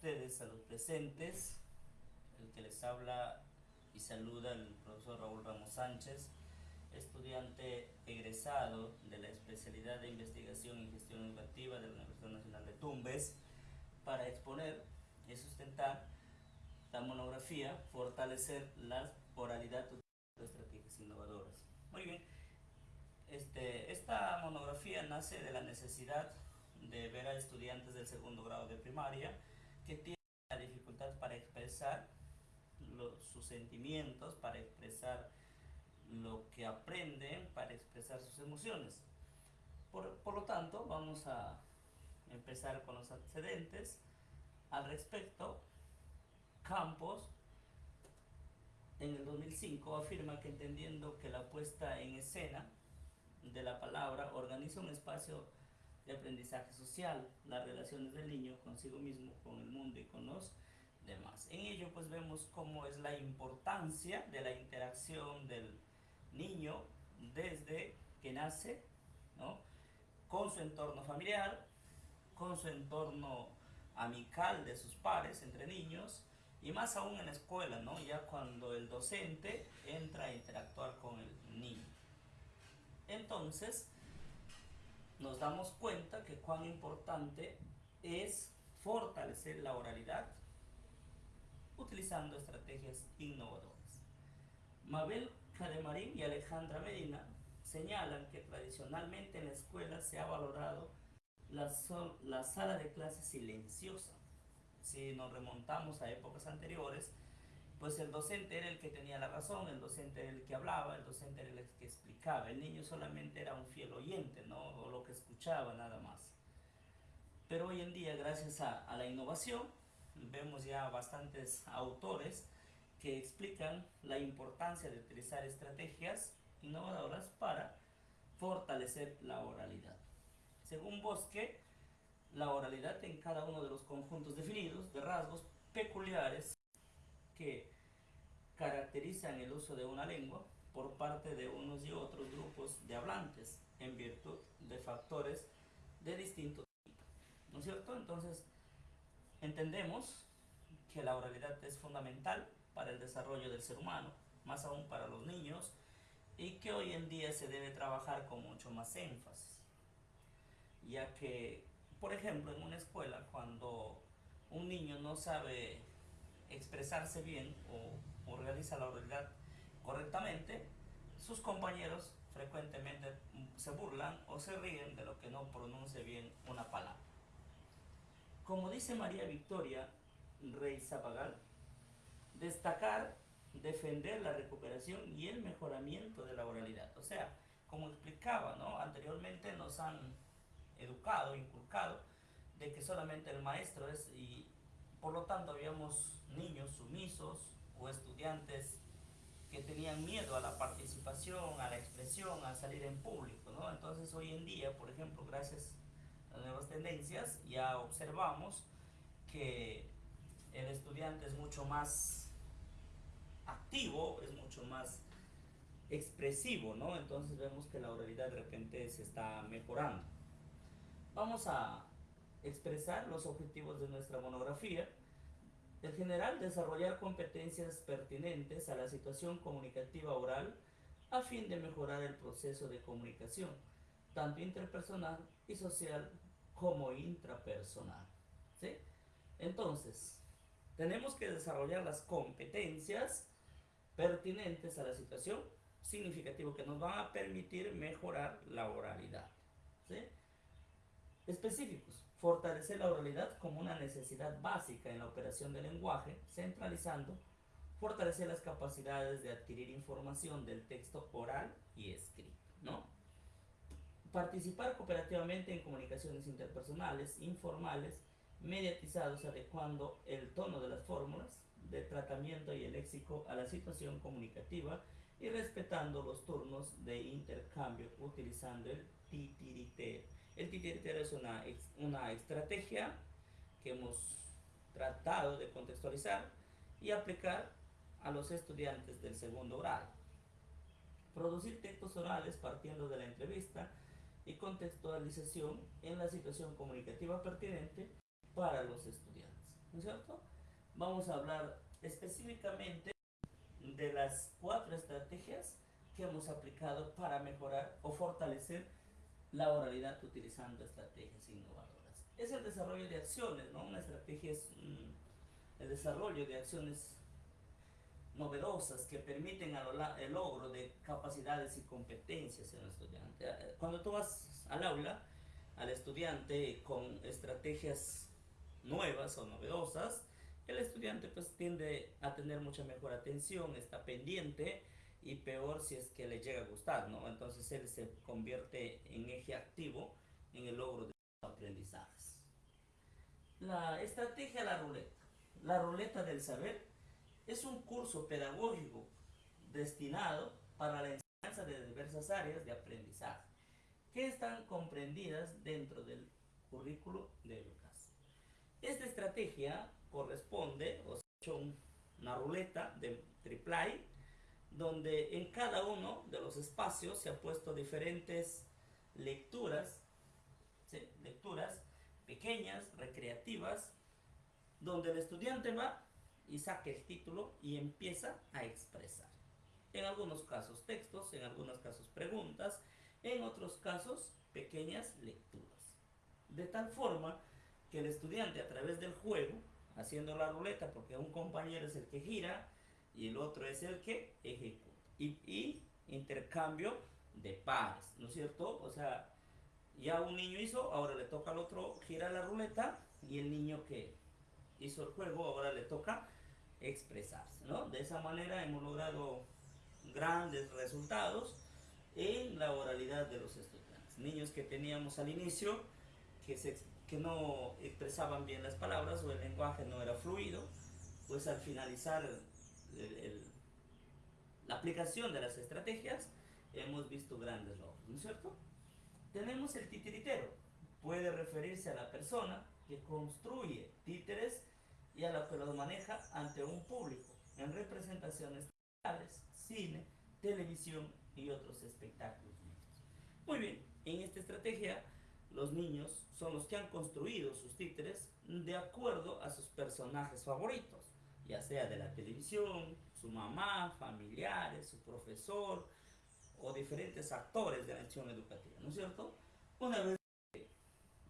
ustedes, a los presentes, el que les habla y saluda el profesor Raúl Ramos Sánchez, estudiante egresado de la especialidad de investigación y gestión educativa de la Universidad Nacional de Tumbes, para exponer y sustentar la monografía Fortalecer la oralidad de estrategias innovadoras. Muy bien, este, esta monografía nace de la necesidad de ver a estudiantes del segundo grado de primaria que tienen la dificultad para expresar sus sentimientos, para expresar lo que aprenden, para expresar sus emociones. Por, por lo tanto, vamos a empezar con los antecedentes. Al respecto, Campos en el 2005 afirma que entendiendo que la puesta en escena de la palabra organiza un espacio de aprendizaje social, las relaciones del niño consigo mismo, con el mundo y con los demás. En ello pues vemos cómo es la importancia de la interacción del niño desde que nace, ¿no? con su entorno familiar, con su entorno amical de sus pares entre niños y más aún en la escuela, ¿no? ya cuando el docente entra a interactuar con el niño. Entonces, nos damos cuenta que cuán importante es fortalecer la oralidad utilizando estrategias innovadoras. Mabel Cademarín y Alejandra Medina señalan que tradicionalmente en la escuela se ha valorado la, la sala de clase silenciosa. Si nos remontamos a épocas anteriores, pues el docente era el que tenía la razón, el docente era el que hablaba, el docente era el que explicaba, el niño solamente era un fiel oyente, ¿no? O lo que escuchaba nada más. Pero hoy en día, gracias a, a la innovación, vemos ya bastantes autores que explican la importancia de utilizar estrategias innovadoras para fortalecer la oralidad. Según Bosque, la oralidad en cada uno de los conjuntos definidos de rasgos peculiares que caracterizan el uso de una lengua por parte de unos y otros grupos de hablantes en virtud de factores de distinto tipo. ¿No es cierto? Entonces, entendemos que la oralidad es fundamental para el desarrollo del ser humano, más aún para los niños, y que hoy en día se debe trabajar con mucho más énfasis, ya que, por ejemplo, en una escuela, cuando un niño no sabe expresarse bien o, o realiza la oralidad correctamente, sus compañeros frecuentemente se burlan o se ríen de lo que no pronuncie bien una palabra. Como dice María Victoria Rey Zapagal, destacar, defender la recuperación y el mejoramiento de la oralidad. O sea, como explicaba, ¿no? anteriormente nos han educado, inculcado, de que solamente el maestro es y por lo tanto habíamos niños sumisos o estudiantes que tenían miedo a la participación, a la expresión, a salir en público, ¿no? Entonces hoy en día, por ejemplo, gracias a nuevas tendencias, ya observamos que el estudiante es mucho más activo, es mucho más expresivo, ¿no? Entonces vemos que la oralidad de repente se está mejorando. Vamos a expresar los objetivos de nuestra monografía en general, desarrollar competencias pertinentes a la situación comunicativa oral a fin de mejorar el proceso de comunicación, tanto interpersonal y social como intrapersonal. ¿sí? Entonces, tenemos que desarrollar las competencias pertinentes a la situación significativo que nos van a permitir mejorar la oralidad. ¿sí? Específicos fortalecer la oralidad como una necesidad básica en la operación del lenguaje, centralizando, fortalecer las capacidades de adquirir información del texto oral y escrito, ¿no? Participar cooperativamente en comunicaciones interpersonales, informales, mediatizados, adecuando el tono de las fórmulas de tratamiento y el léxico a la situación comunicativa y respetando los turnos de intercambio utilizando el titiritero el titiritero es una, una estrategia que hemos tratado de contextualizar y aplicar a los estudiantes del segundo grado. Producir textos orales partiendo de la entrevista y contextualización en la situación comunicativa pertinente para los estudiantes. ¿no es cierto? Vamos a hablar específicamente de las cuatro estrategias que hemos aplicado para mejorar o fortalecer la oralidad utilizando estrategias innovadoras. Es el desarrollo de acciones, ¿no? Una estrategia es el desarrollo de acciones novedosas que permiten el logro de capacidades y competencias en el estudiante. Eh, cuando tú vas al aula, al estudiante con estrategias nuevas o novedosas, el estudiante pues tiende a tener mucha mejor atención, está pendiente y peor si es que le llega a gustar, ¿no? Entonces él se convierte en eje activo en el logro de los aprendizajes. La estrategia la ruleta. La ruleta del saber es un curso pedagógico destinado para la enseñanza de diversas áreas de aprendizaje que están comprendidas dentro del currículo de educación. Esta estrategia corresponde, o sea, una ruleta de triple donde en cada uno de los espacios se ha puesto diferentes lecturas, lecturas pequeñas, recreativas, donde el estudiante va y saca el título y empieza a expresar. En algunos casos textos, en algunos casos preguntas, en otros casos pequeñas lecturas. De tal forma que el estudiante a través del juego haciendo la ruleta porque un compañero es el que gira y el otro es el que ejecuta. Y, intercambio de pares, ¿no es cierto? O sea, ya un niño hizo, ahora le toca al otro girar la ruleta y el niño que hizo el juego ahora le toca expresarse, ¿no? De esa manera hemos logrado grandes resultados en la oralidad de los estudiantes. Niños que teníamos al inicio, que se que no expresaban bien las palabras o el lenguaje no era fluido, pues al finalizar la aplicación de las estrategias hemos visto grandes logros, ¿no es cierto? Tenemos el titiritero, puede referirse a la persona que construye títeres y a la que los maneja ante un público en representaciones teatrales, cine, televisión y otros espectáculos. Muy bien, en esta estrategia los niños son los que han construido sus títeres de acuerdo a sus personajes favoritos, ya sea de la televisión, su mamá, familiares, su profesor o diferentes actores de la acción educativa, ¿no es cierto? Una vez que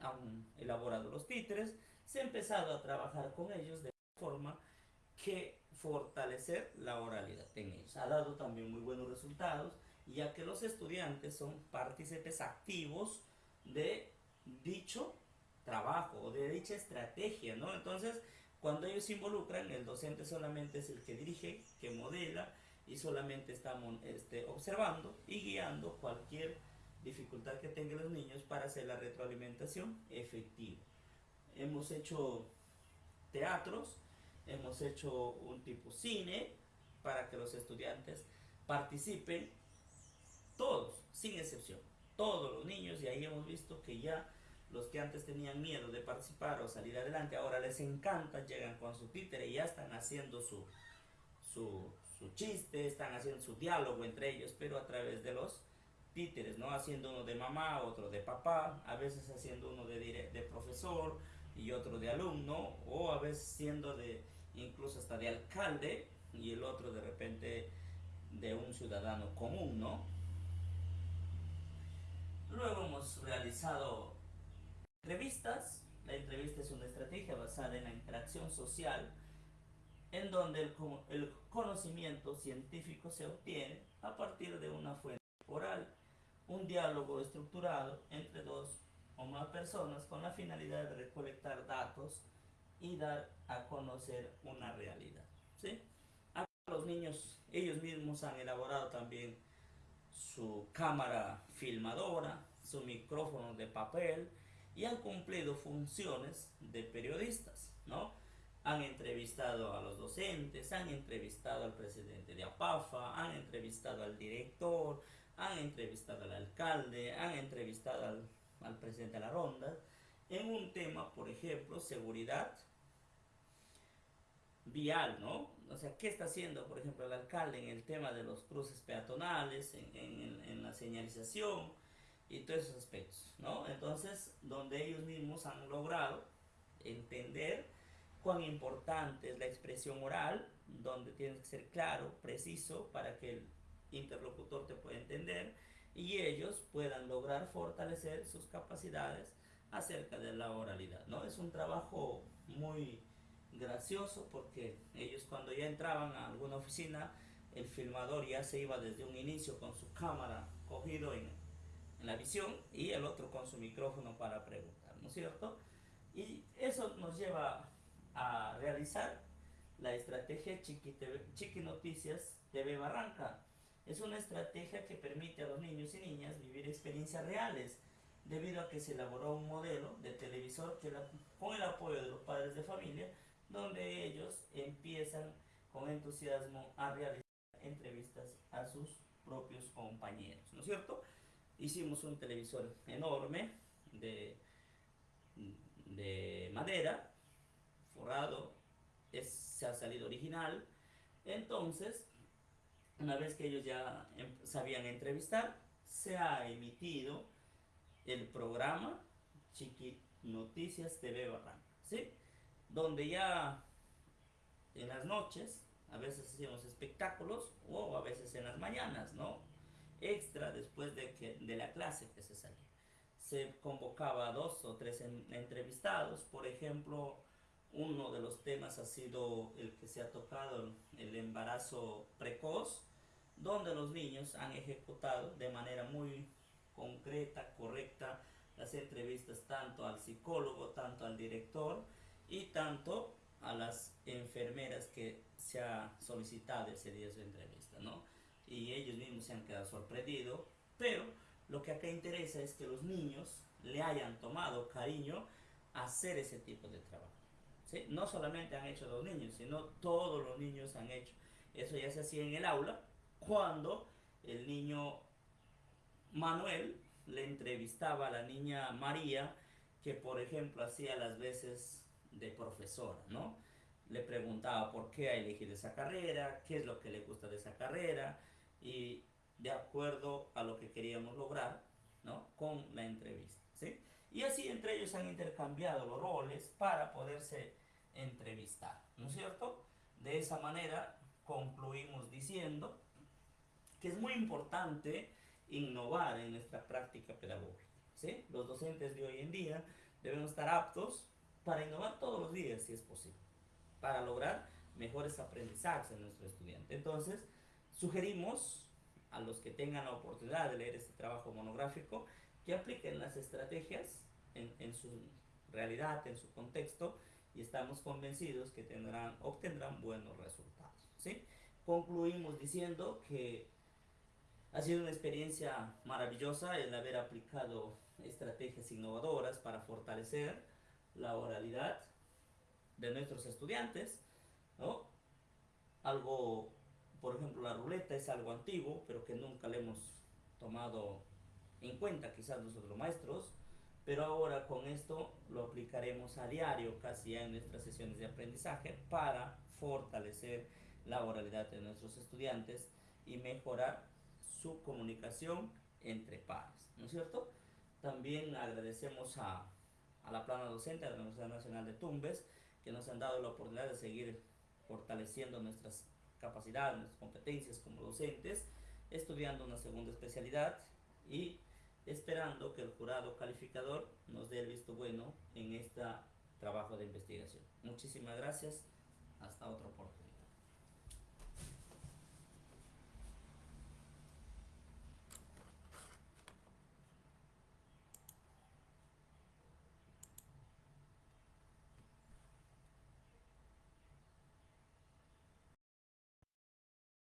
han elaborado los títeres, se ha empezado a trabajar con ellos de forma que fortalecer la oralidad en ellos. Ha dado también muy buenos resultados, ya que los estudiantes son partícipes activos de dicho trabajo o de dicha estrategia, ¿no? Entonces, cuando ellos se involucran, el docente solamente es el que dirige, que modela y solamente estamos este, observando y guiando cualquier dificultad que tengan los niños para hacer la retroalimentación efectiva. Hemos hecho teatros, hemos hecho un tipo cine para que los estudiantes participen, todos, sin excepción todos los niños y ahí hemos visto que ya los que antes tenían miedo de participar o salir adelante, ahora les encanta, llegan con su títere y ya están haciendo su, su, chiste, están haciendo su diálogo entre ellos, pero a través de los títeres, ¿no? Haciendo uno de mamá, otro de papá, a veces haciendo uno de, de profesor y otro de alumno, o a veces siendo de incluso hasta de alcalde y el otro de repente de un ciudadano común, ¿no? Luego hemos realizado entrevistas. La entrevista es una estrategia basada en la interacción social en donde el, el conocimiento científico se obtiene a partir de una fuente oral, un diálogo estructurado entre dos o más personas con la finalidad de recolectar datos y dar a conocer una realidad. ¿sí? los niños, ellos mismos han elaborado también su cámara filmadora, su micrófono de papel y han cumplido funciones de periodistas, ¿no? Han entrevistado a los docentes, han entrevistado al presidente de APAFA, han entrevistado al director, han entrevistado al alcalde, han entrevistado al, al presidente de la ronda en un tema, por ejemplo, seguridad vial, ¿no? O sea, ¿qué está haciendo, por ejemplo, el alcalde en el tema de los cruces peatonales, en, en, en la señalización y todos esos aspectos, ¿no? Entonces, donde ellos mismos han logrado entender cuán importante es la expresión oral, donde tienes que ser claro, preciso, para que el interlocutor te pueda entender y ellos puedan lograr fortalecer sus capacidades acerca de la oralidad. ¿no? Es un trabajo muy gracioso porque ellos cuando ya entraban a alguna oficina, el filmador ya se iba desde un inicio con su cámara cogido en, la visión y el otro con su micrófono para preguntar, ¿no es cierto? Y eso nos lleva a realizar la estrategia Chiqui, Chiqui Noticias TV Barranca. Es una estrategia que permite a los niños y niñas vivir experiencias reales, debido a que se elaboró un modelo de televisor que con el apoyo de los padres de familia, donde ellos empiezan con entusiasmo a realizar entrevistas a sus propios compañeros, ¿no es cierto? Hicimos un televisor enorme de, de madera, forrado, es, se ha salido original, entonces, una vez que ellos ya em, sabían entrevistar, se ha emitido el programa Chiqui Noticias TV Barranca, ¿sí? Donde ya en las noches, a veces hacíamos espectáculos o a veces en las mañanas, ¿no? Extra después de, que, de la clase que se salía. Se convocaba a dos o tres entrevistados, por ejemplo, uno de los temas ha sido el que se ha tocado, el embarazo precoz, donde los niños han ejecutado de manera muy concreta, correcta, las entrevistas tanto al psicólogo, tanto al director y tanto a las enfermeras que se ha solicitado ese día su entrevista, ¿no? Y ellos mismos se han quedado sorprendidos, pero lo que acá interesa es que los niños le hayan tomado cariño a hacer ese tipo de trabajo. ¿sí? No solamente han hecho los niños, sino todos los niños han hecho. Eso ya se hacía en el aula cuando el niño Manuel le entrevistaba a la niña María, que por ejemplo hacía las veces de profesora, ¿no? Le preguntaba por qué ha elegido esa carrera, qué es lo que le gusta de esa carrera, y de acuerdo a lo que queríamos lograr, ¿no? Con la entrevista, ¿sí? Y así entre ellos han intercambiado los roles para poderse entrevistar, ¿no es cierto? De esa manera concluimos diciendo que es muy importante innovar en nuestra práctica pedagógica. ¿sí? Los docentes de hoy en día debemos estar aptos para innovar todos los días, si es posible, para lograr mejores aprendizajes en nuestro estudiante. Entonces, sugerimos a los que tengan la oportunidad de leer este trabajo monográfico que apliquen las estrategias en, su realidad, en su contexto, y estamos convencidos que tendrán, obtendrán buenos resultados. ¿sí? Concluimos diciendo que ha sido una experiencia maravillosa el haber aplicado estrategias innovadoras para fortalecer la oralidad de nuestros estudiantes, ¿no? Algo, por ejemplo, la ruleta es algo antiguo, pero que nunca le hemos tomado en cuenta quizás nosotros maestros, pero ahora con esto lo aplicaremos a diario, casi en nuestras sesiones de aprendizaje, para fortalecer la oralidad de nuestros estudiantes y mejorar su comunicación entre pares, ¿no es cierto? También agradecemos a, a la plana docente de la Universidad Nacional de Tumbes, que nos han dado la oportunidad de seguir fortaleciendo nuestras capacidades, nuestras competencias como docentes, estudiando una segunda especialidad y esperando que el jurado calificador nos dé el visto bueno en este trabajo de investigación. Muchísimas gracias. Hasta otra oportunidad.